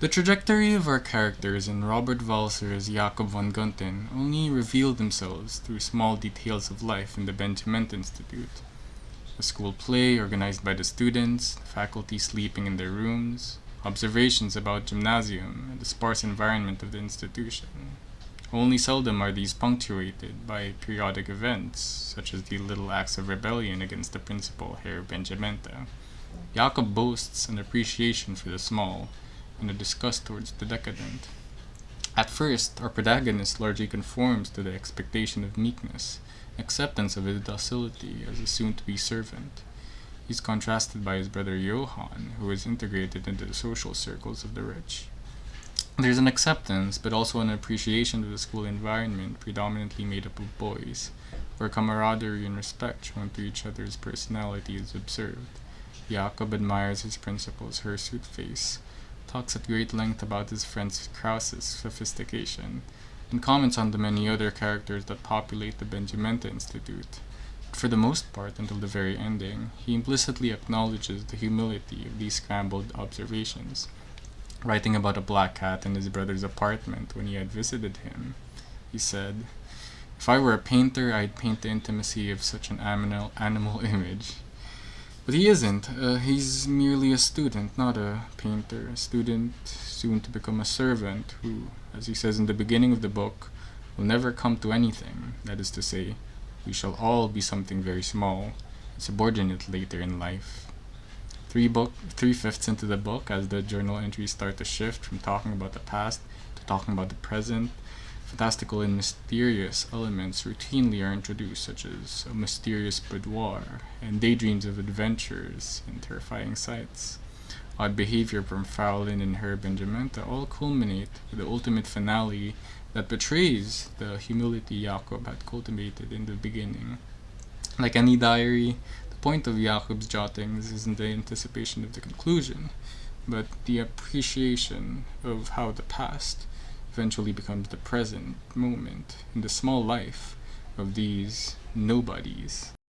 The trajectory of our characters in Robert Walser's Jakob von Gunten only reveal themselves through small details of life in the Benjamenta Institute. A school play organized by the students, the faculty sleeping in their rooms, observations about gymnasium and the sparse environment of the institution. Only seldom are these punctuated by periodic events, such as the little acts of rebellion against the principal Herr Benjamenta. Jakob boasts an appreciation for the small, and a disgust towards the decadent. At first, our protagonist largely conforms to the expectation of meekness, acceptance of his docility as a soon-to-be servant. He's contrasted by his brother Johann, who is integrated into the social circles of the rich. There's an acceptance, but also an appreciation of the school environment predominantly made up of boys, where camaraderie and respect shown to each other's personality is observed. Jakob admires his principal's hirsute face, talks at great length about his friend Krause's sophistication, and comments on the many other characters that populate the Benjamenta Institute. For the most part, until the very ending, he implicitly acknowledges the humility of these scrambled observations. Writing about a black cat in his brother's apartment when he had visited him, he said, If I were a painter, I'd paint the intimacy of such an animal image. But he isn't. Uh, he's merely a student, not a painter. A student soon to become a servant who, as he says in the beginning of the book, will never come to anything. That is to say, we shall all be something very small, subordinate later in life. Three book, three fifths into the book, as the journal entries start to shift from talking about the past to talking about the present, fantastical and mysterious elements routinely are introduced, such as a mysterious boudoir and daydreams of adventures and terrifying sights. Odd behavior from Fraulein and Herr and Benjamenta all culminate with the ultimate finale that betrays the humility Jakob had cultivated in the beginning. Like any diary, the point of Jakob's jottings isn't the anticipation of the conclusion, but the appreciation of how the past eventually becomes the present moment in the small life of these nobodies.